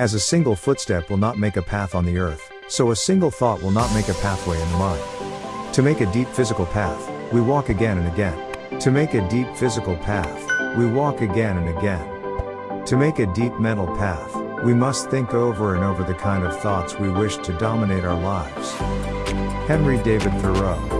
As a single footstep will not make a path on the earth, so a single thought will not make a pathway in the mind. To make a deep physical path, we walk again and again. To make a deep physical path, we walk again and again. To make a deep mental path, we must think over and over the kind of thoughts we wish to dominate our lives. Henry David Thoreau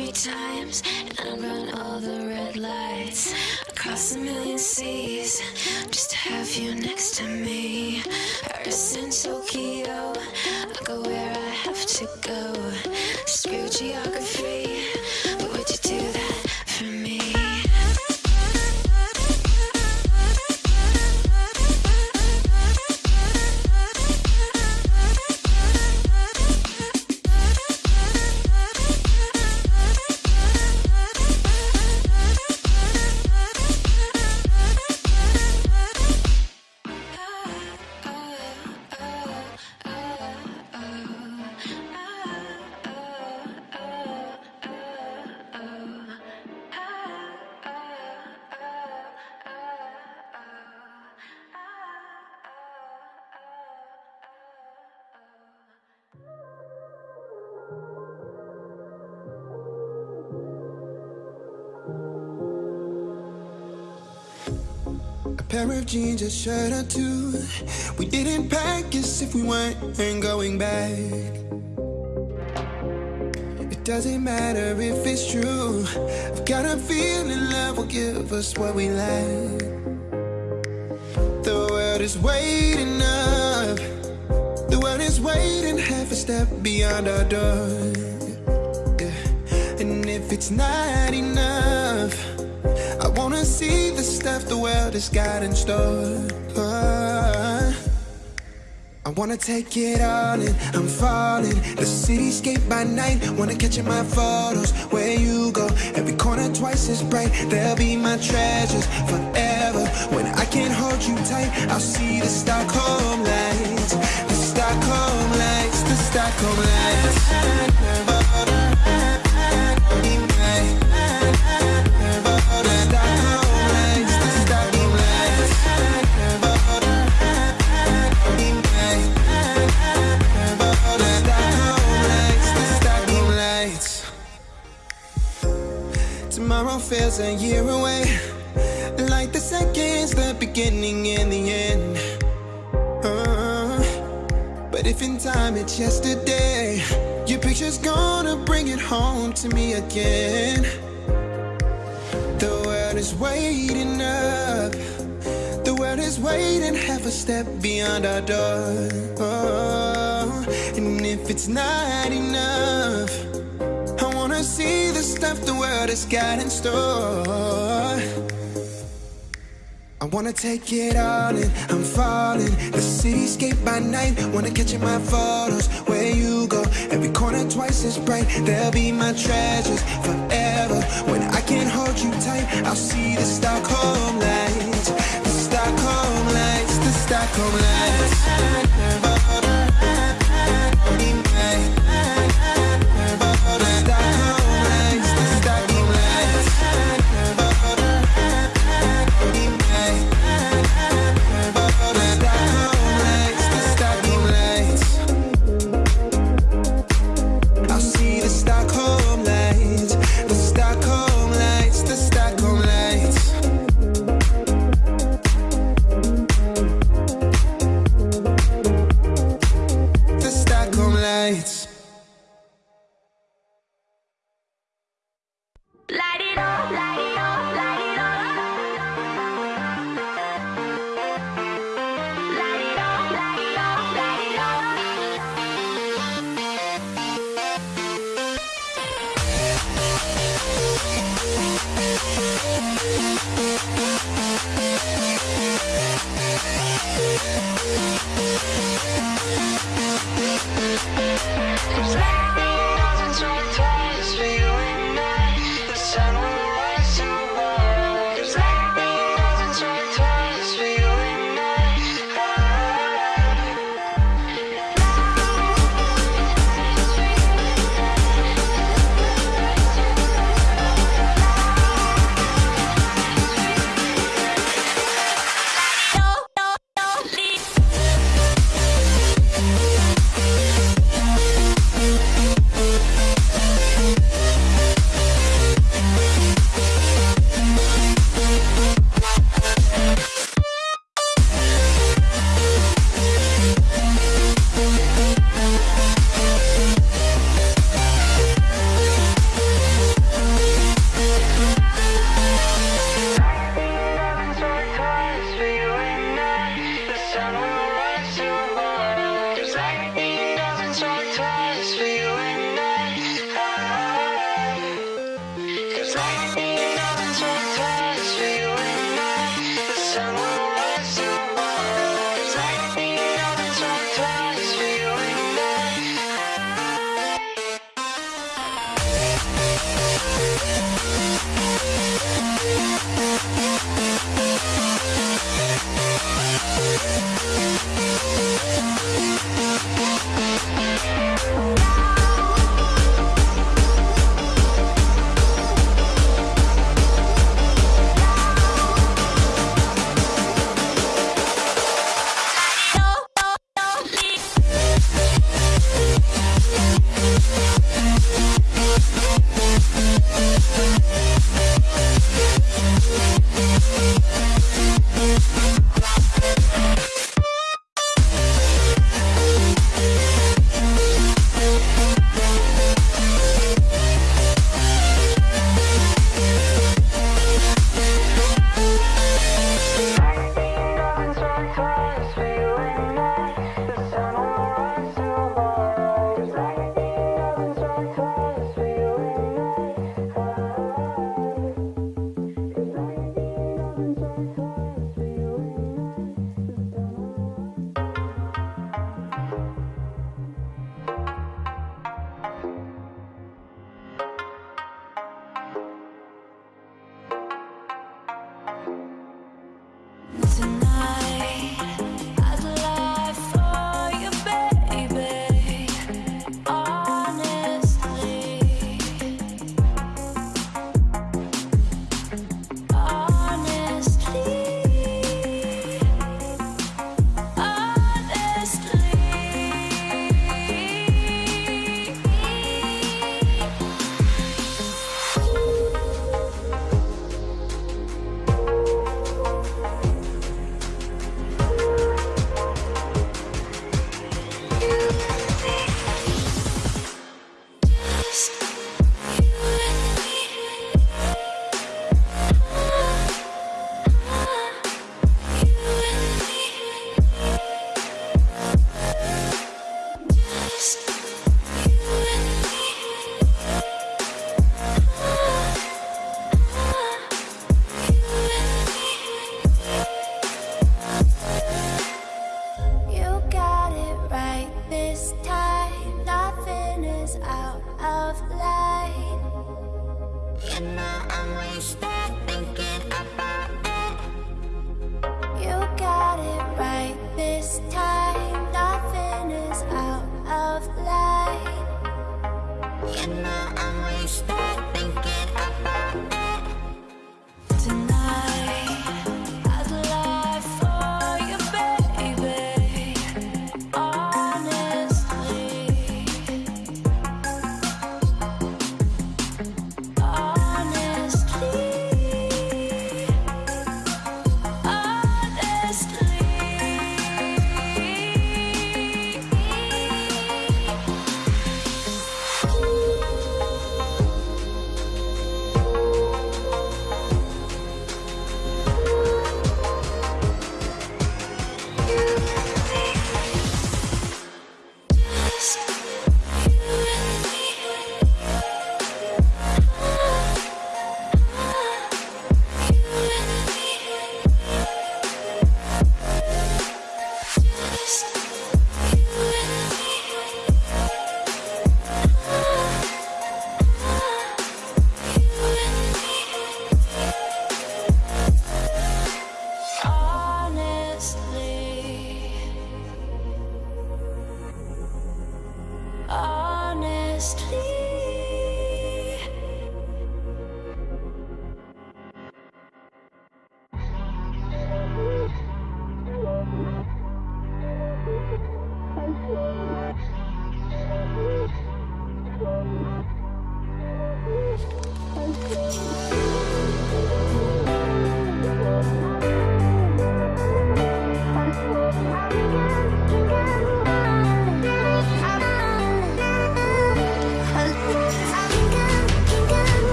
three times and I run all the red lights across a million seas just to have you next to me. Paris and Tokyo, I go where I have to go. Screw geography, pair of jeans, a shirt or two. We didn't pack as if we weren't going back. It doesn't matter if it's true. I've got a feeling love will give us what we lack. The world is waiting up. The world is waiting half a step beyond our door. Yeah. And if it's not enough, wanna see the stuff the world has got in store. I wanna take it all in, I'm falling. The cityscape by night, wanna catch in my photos. Where you go, every corner twice as bright. They'll be my treasures forever. When I can't hold you tight, I'll see the Stockholm lights. The Stockholm lights, the Stockholm lights. Tomorrow feels a year away. Like the seconds, the beginning and the end. Uh, but if in time it's yesterday, your picture's gonna bring it home to me again. The world is waiting up. The world is waiting half a step beyond our door. Oh, and if it's not enough, see the stuff the world has got in store. I wanna take it all in, I'm falling. The cityscape by night, wanna catch in my photos. Where you go, every corner twice as bright. They'll be my treasures forever. When I can't hold you tight, I'll see the Stockholm lights. The Stockholm lights, the Stockholm lights.